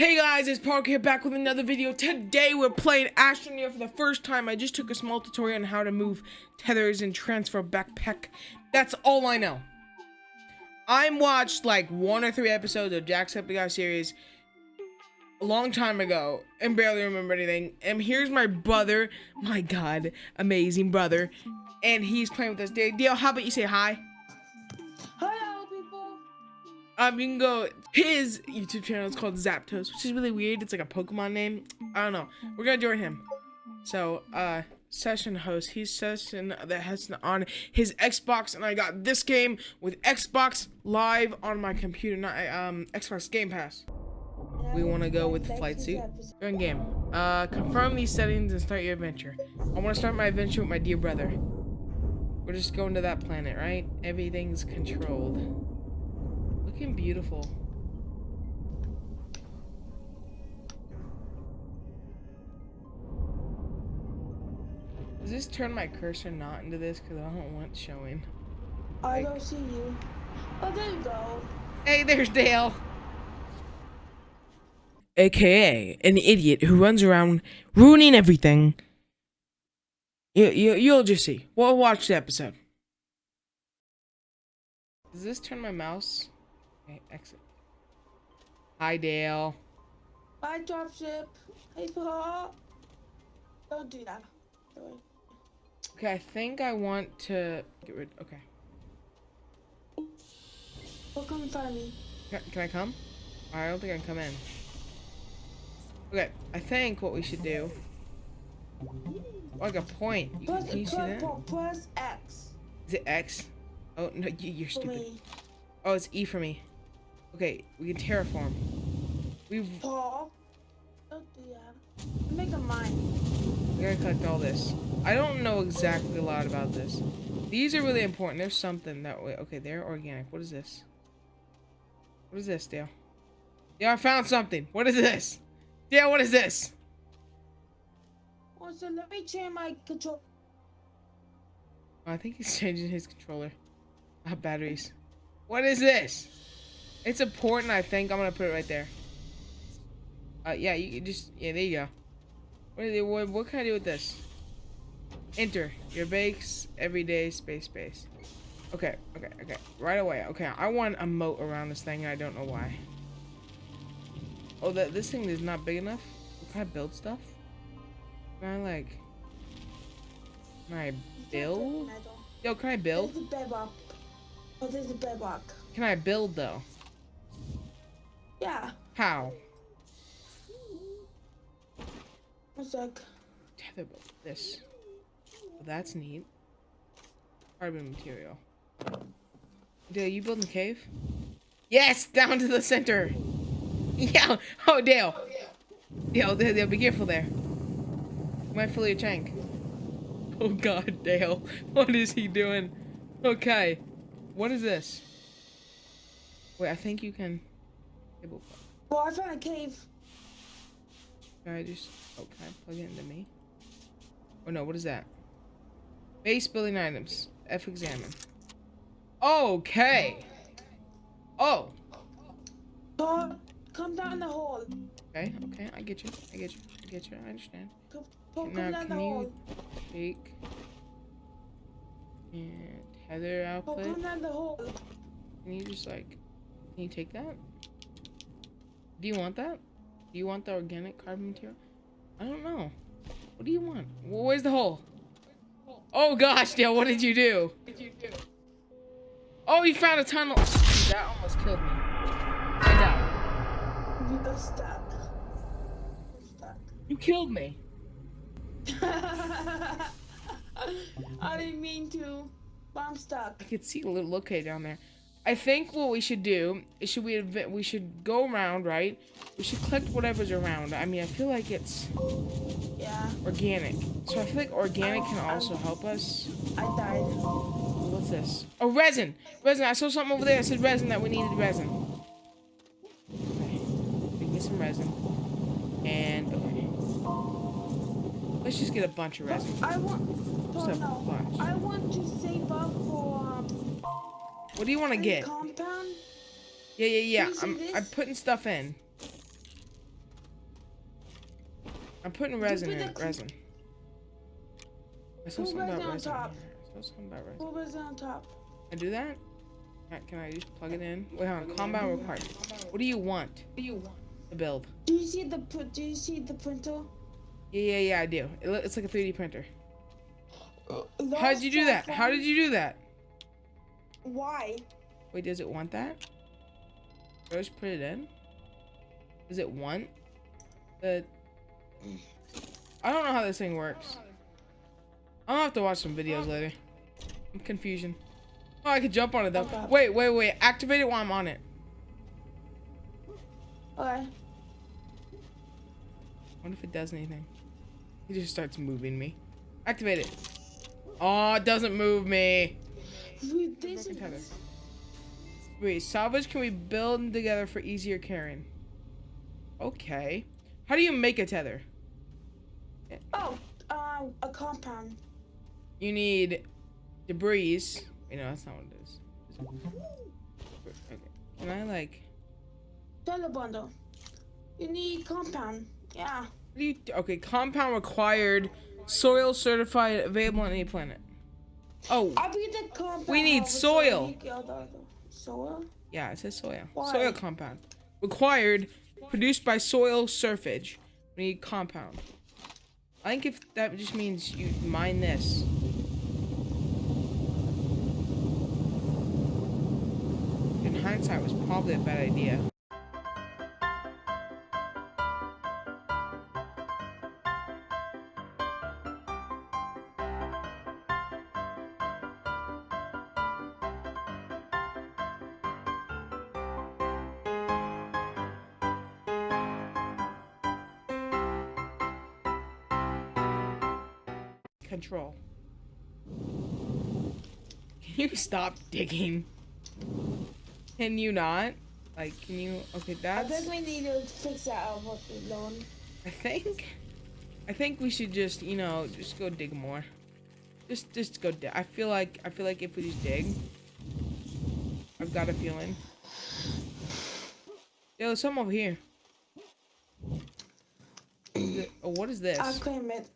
Hey guys, it's Park here back with another video. Today we're playing Astroneer for the first time. I just took a small tutorial on how to move tethers and transfer backpack. That's all I know. I watched like one or three episodes of Jacksepticeye series a long time ago and barely remember anything. And here's my brother, my god, amazing brother. And he's playing with us. Dale, how about you say hi? Um, you can go. His YouTube channel is called Zapdos, which is really weird. It's like a Pokemon name. I don't know. We're gonna join him. So, uh, session host. He's session that has on his Xbox, and I got this game with Xbox Live on my computer, not um Xbox Game Pass. We want to go with the flight suit. Go game. Uh, confirm these settings and start your adventure. I want to start my adventure with my dear brother. We're just going to that planet, right? Everything's controlled. Looking beautiful. Does this turn my cursor not into this? Because I don't want showing. I don't see you. Oh, there you go. Hey, there's Dale. AKA an idiot who runs around ruining everything. You, you, you'll just see. We'll watch the episode. Does this turn my mouse? Okay, exit. Hi, Dale. Bye, dropship. Hey, Paul. Don't do that. Okay, I think I want to get rid. Okay. Well, come find me. Can, can I come? I don't think I can come in. Okay, I think what we should do. Oh, like a point. You, press, can you see that? Press X. Is it X? Oh no, you, you're stupid. Oh, it's E for me. Okay, we can terraform. We've. Paul, do that. Make a mine. We gotta collect all this. I don't know exactly a lot about this. These are really important. There's something that way. Okay, they're organic. What is this? What is this, Dale? Yeah, I found something. What is this? Yeah, what is this? Oh, so let me change my control. I think he's changing his controller. Ah, batteries. What is this? It's important, I think. I'm gonna put it right there. Uh, yeah, you can just, yeah, there you go. What, what, what can I do with this? Enter your base everyday space space. Okay, okay, okay. Right away. Okay, I want a moat around this thing. I don't know why. Oh, that this thing is not big enough. Can I build stuff? Can I like? Can I build? Yo, can I build? There's a bedrock. Oh, there's a bedrock. Can I build though? Yeah. How? One sec. Tether boat. This. That's neat. Carbon material. Dale, you building the cave? Yes! Down to the center! Yeah! Oh, Dale! Dale, Dale, Dale be careful there. You might fill your tank. Oh god, Dale. What is he doing? Okay. What is this? Wait, I think you can... Well, I found a cave. Can I just... Oh, can I plug it into me? Oh no, what is that? Base building items. F examine. Okay. Oh. Come, come down the hole. Okay, okay, I get you. I get you. I get you. I understand. Come, come, now, down can the you hole. take and tether output? come down the hole. Can you just like, can you take that? Do you want that? Do you want the organic carbon material? I don't know. What do you want? Where's the hole? Oh gosh, Dale, what did you do? What did you do? Oh, you found a tunnel. That almost killed me. I died. You stuck. Stuck. You killed me. I didn't mean to, I'm stuck. I could see a little okay down there. I think what we should do is should we we should go around, right? We should collect whatever's around. I mean, I feel like it's Yeah, organic. So I feel like organic can also help us. I died. What's this? Oh, resin! Resin! I saw something over there that said resin that we needed resin. Okay. We can get some resin. And, okay. Let's just get a bunch of resin. I want. Just Oh, a no. bunch. I want to save up for um. What do you want to get? Compound. Yeah, yeah, yeah. Can you see I'm. I'm putting stuff in. I'm putting resin put in it. Resin. I saw something about resin on resin. top. I saw something about resin. What was on top? I do that? Can I- Can I just plug it in? Wait, hold on. Compound required. What do you want? What do you want? To build. Do you see the Do you see the printer? Yeah, yeah, yeah, I do. It looks like a 3D printer. How did you do that? How did you do that? Why? Wait, does it want that? First, put it in. Does it want the? I don't know how this thing works. I'll have to watch some videos later. I'm confusion. Oh, I could jump on it though. Okay. Wait, wait, wait. Activate it while I'm on it. Okay. What if it does anything? It just starts moving me. Activate it. Oh, it doesn't move me. With this is Wait, salvage can we build together for easier carrying? Okay. How do you make a tether? Oh, uh, a compound. You need debris. You know, that's not what it is. Okay. Can I like? Dollar bundle. You need compound. Yeah. What do you? Okay, compound required. Soil certified, available on any planet. Oh, I beat the compound. We need soil. you get the- the Soil? yeah, it says soil. Why? Soil compound required, produced by soil surfage. We need compound. I think if that just means you mine this. In hindsight, was probably a bad idea. Control. Can you stop digging? Can you not? Like, can you? Okay, that's. I think we need to fix that out what we. I think. I think we should just, you know, just go dig more. Just, just go dig. I feel like, I feel like if we just dig, I've got a feeling. Yo, there's some over here. Is it- oh, what is this? I claim it.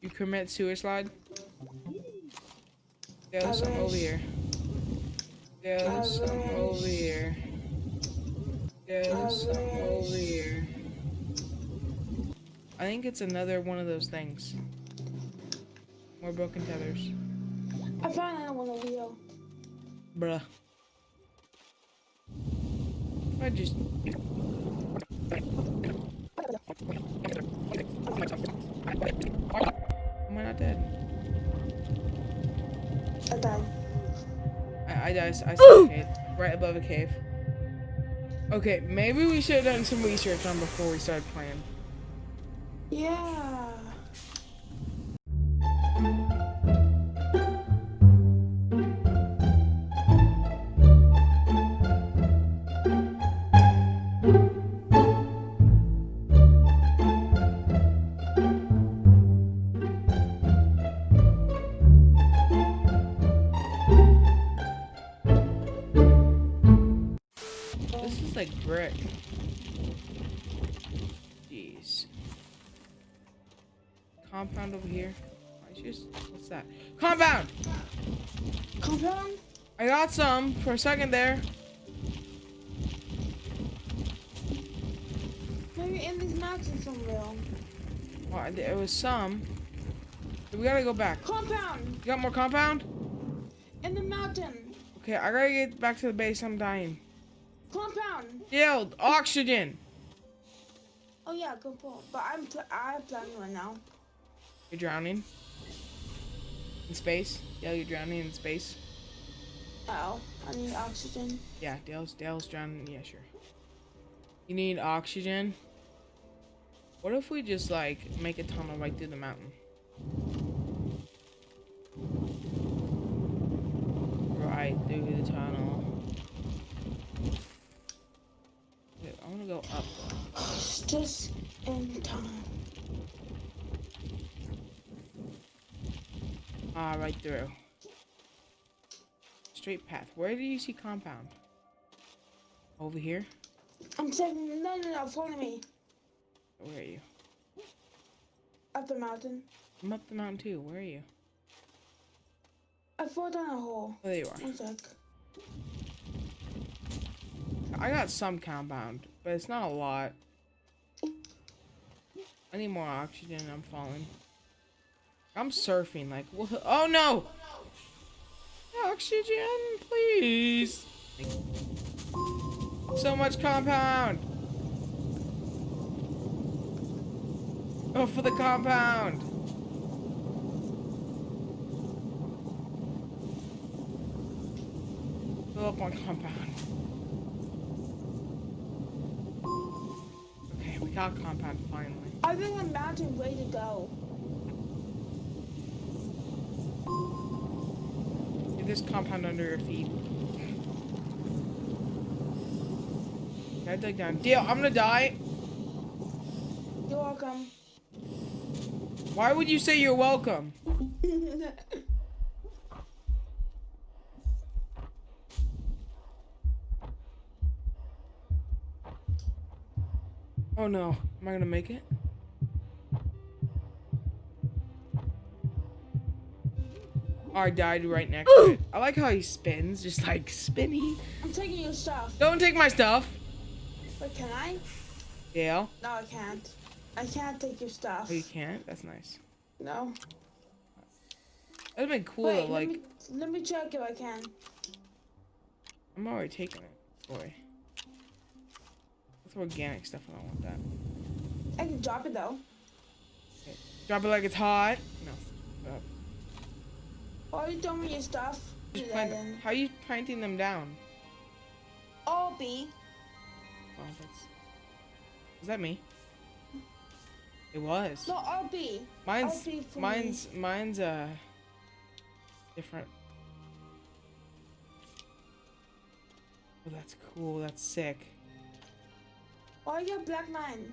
You commit sewer slide? There's I some over here. There's some over here. There's some over here. I think it's another one of those things. More broken tethers. I found another one over here. Bruh. I just. I, I, I, I saw a cave. Right above a cave. Okay, maybe we should have done some research on before we started playing. Yeah. That? Compound! Compound? I got some for a second there. Maybe in this mountain somewhere. Well, was some. We gotta go back. Compound! You got more compound? In the mountain! Okay, I gotta get back to the base. I'm dying. Compound! Yield oxygen. Oh yeah, compound. But I'm pl- I'm planning right now. You're drowning in space. Yeah, you're drowning in space. Oh, I need oxygen. Yeah, Dale's Dale's drowning. Yeah, sure. You need oxygen. What if we just like make a tunnel right through the mountain? Right through the tunnel. Wait, I wanna go up. Just in time. Ah, right through. Straight path. Where do you see compound? Over here? I'm saying no, no, no. Follow me. Where are you? Up the mountain. I'm up the mountain too. Where are you? I fall down a hole. Oh, there you are. One sec. I got some compound, but it's not a lot. I need more oxygen. I'm falling. I'm surfing. Like? Oh no! Oxygen, please. So much compound. Oh, for the compound. Fill up on compound. Okay, we got compound finally. I the mountain way to go. Get this compound under your feet. I dig down. Deal, I'm gonna die. You're welcome. Why would you say you're welcome? Oh no, am I gonna make it? I died right next to it. I like how he spins, just like spinny. I'm taking your stuff. Don't take my stuff. But can I? Yeah. No, I can't. I can't take your stuff. Oh, you can't? That's nice. No. That'd been cool Wait, though, let like, me let me check if I can. I'm already taking it. Boy. That's organic stuff, I don't want that. I can drop it though. Drop it like it's hot. No. Uh, are you me your stuff. plant. How are you planting them down? Oh, B. Oh, that's. Was that me? It was. No, B. mine's for me. mine's mine's uh different. Oh, that's cool. That's sick. Oh, I got black nine.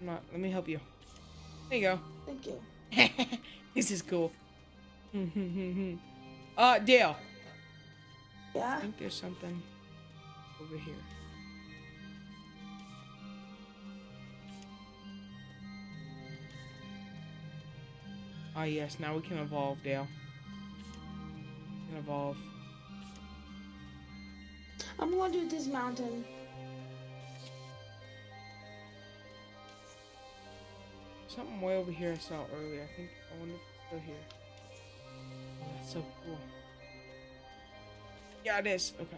I'm not. Let me help you. There you go. Thank you. this is cool. Uh, Dale. Yeah. I think there's something over here. Ah, yes, now we can evolve, Dale. We can evolve. I'm going to do this mountain. Something way over here I saw earlier. I think, I wonder if it's still here. So cool. Yeah, it is. Okay.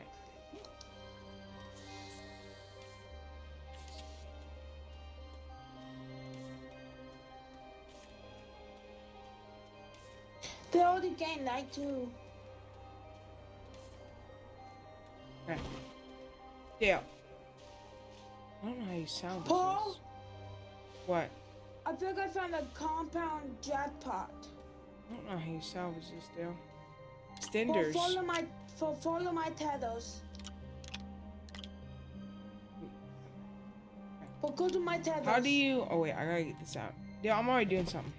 They already game light too. Okay. Dale. I don't know how you sound. Paul? What? I think I found a compound jackpot. I don't know how you salvage this, Dale. Paul, Extenders. follow my fo- follow my tethers. Well, go to my tethers. How do you? Oh wait, I gotta get this out. Yeah, I'm already doing something.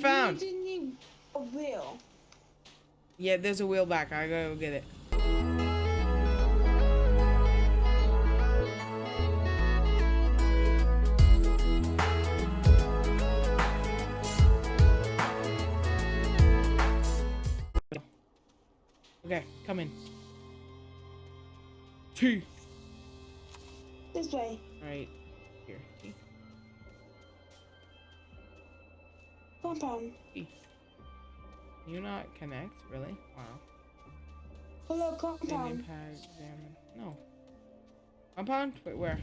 Found. You didn't need a wheel. Yeah, there's a wheel back. I gotta go get it. Okay, come in. Two. This way. Right Compound. T. You not connect? Really? Wow. Hello, compound. No. Compound? Wait, where?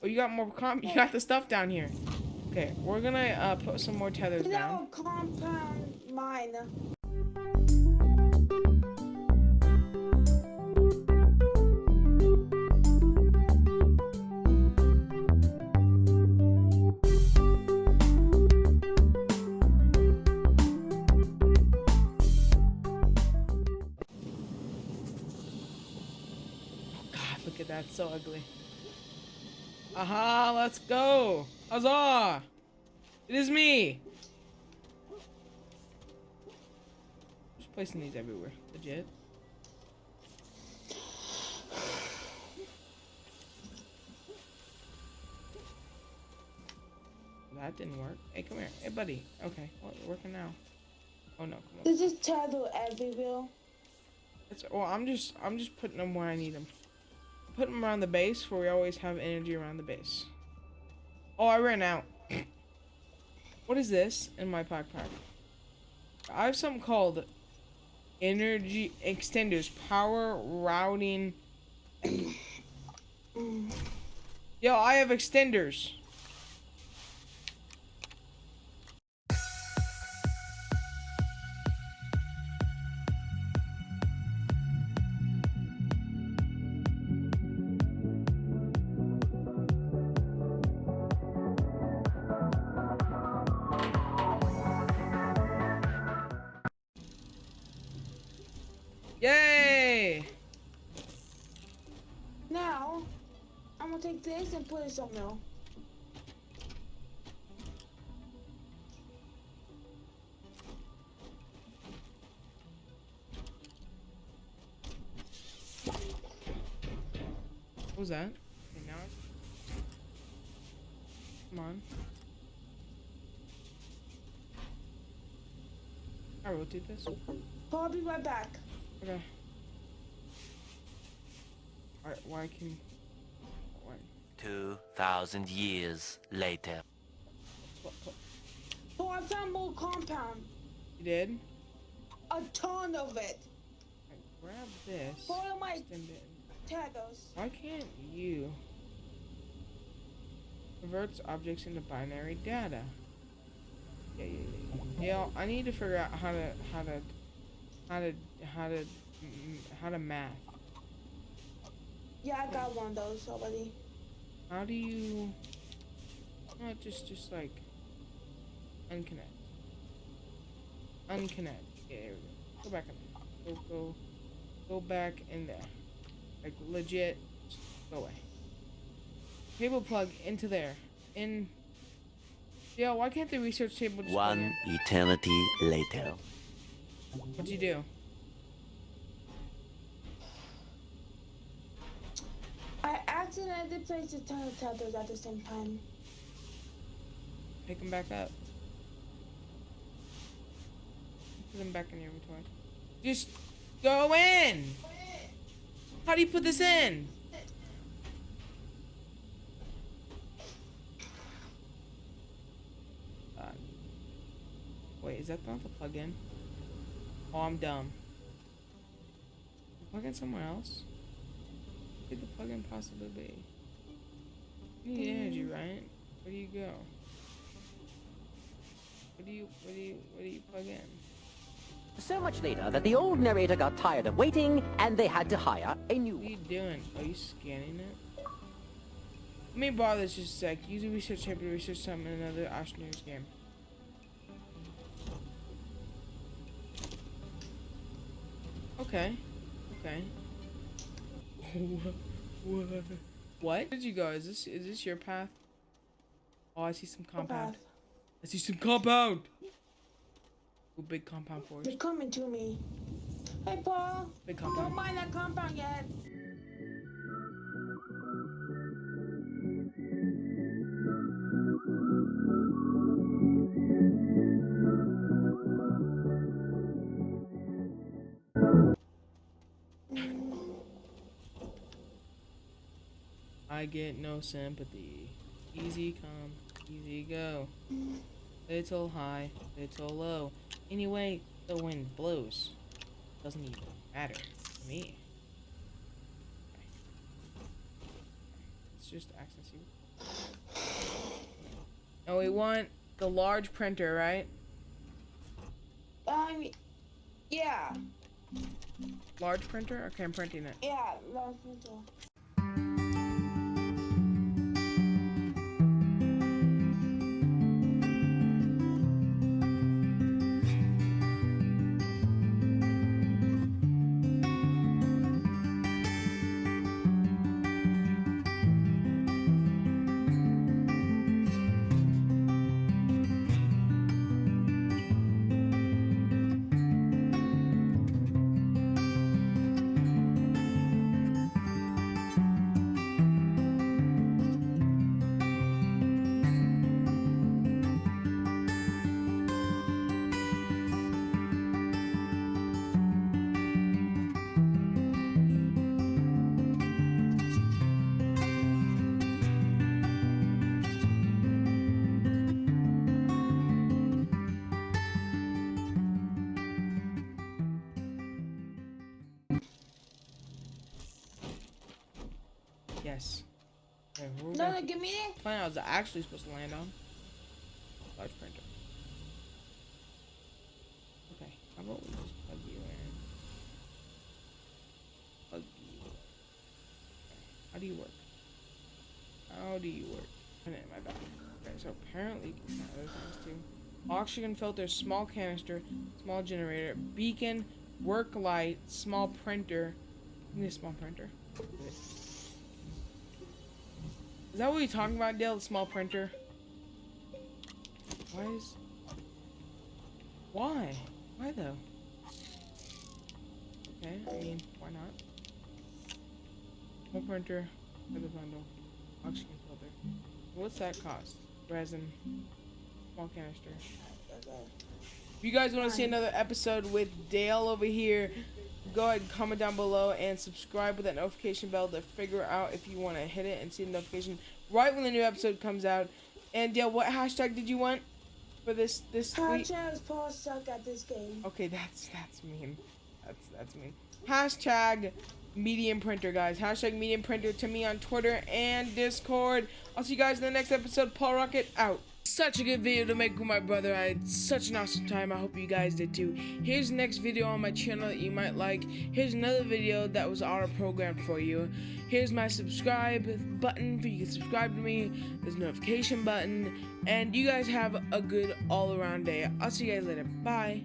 Oh, you got more com- You got the stuff down here. Okay, we're gonna uh, put some more tethers down. No, compound mine. Ugly. Aha, let's go. Huzzah! It is me. Just placing these everywhere. Legit. That didn't work. Hey, come here. Hey, buddy. Okay. Well, you're working now. Oh no, come on. This is turtle everywhere. It's, well, I'm just I'm just putting them where I need them. Put them around the base where we always have energy around the base. Oh, I ran out. what is this in my backpack? I have something called energy extenders, power routing. Yo, I have extenders. Yay! Now, I'm gonna take this and put it somewhere. What was that? Okay, now. Come on. I rotate this. I'll be right back. Okay. Alright, why can... Why? 2,000 years later. What, what, Oh, I found more compound. you did? A ton of it. I grab this. Follow my extend taggers. Why can't you... Converts objects into binary data. Yeah, yeah, yeah. Yeah, I need to figure out how to, how to, how to, how to, Mm, how to math. Yeah, I got one of those already. How do you not just just like unconnect? Unconnect. Yeah, here we go. Go back in there. Go go go back in there. Like legit go away. Cable plug into there. In Yeah, why can't the research table just One eternity later. What'd you do? I accidentally place a ton of taggers at the same time. Pick them back up. Put them back in your inventory. Just go in! How do you put this in? Uh, wait, is that not the plug-in? Oh, I'm dumb. Plug in somewhere else? Could the plug-in possibly be? You need energy, mm. right? Where do you go? What do you, what do you, what do you plug in? So much later that the old narrator got tired of waiting and they had to hire a new What are you doing? Are you scanning it? Let me borrow this just a sec. Use a research table to research something in another Astroneers game. Okay. Okay. what? What? Where did you go? Is this is this your path? Oh, I see some compound. I see some compound. Ooh, big compound forest. They're coming to me. Hey, Paul. Big Don't mind that compound yet. I get no sympathy. Easy come, easy go. Little high, little low. Anyway, the wind blows. Doesn't even matter to me. Let's just access you. Oh, we want the large printer, right? Um, yeah, Large printer? Okay, I'm printing it. yeah, last winter. Me it. plan I was actually supposed to land on. Large printer. Okay, how about we just plug you in? Plug you in. How do you work? How do you work? Put it in my back. Okay, so apparently you can other things too. Oxygen filter, small canister, small generator, beacon, work light, small printer. Give me a small printer. Is that what you're talking about, Dale? The small printer? Why is... Why? Why though? Okay, I mean, why not? Small printer, feather bundle, oxygen filter. What's that cost? Resin, small canister. If you guys want to see another episode with Dale over here, go ahead and comment down below and subscribe with that notification bell to figure out if you want to hit it and see the notification right when the new episode comes out. And Dale, what hashtag did you want for this this tweet? Hashtag Paul suck at this game. Okay, that's that's mean. That's that's mean. Hashtag medium printer, guys. Hashtag medium printer to me on Twitter and Discord. I'll see you guys in the next episode. Paul Rocket out. Such a good video to make with my brother. I had such an awesome time. I hope you guys did too. Here's the next video on my channel that you might like. Here's another video that was auto programmed for you. Here's my subscribe button for you to subscribe to me. There's notification button. And you guys have a good all around day. I'll see you guys later. Bye.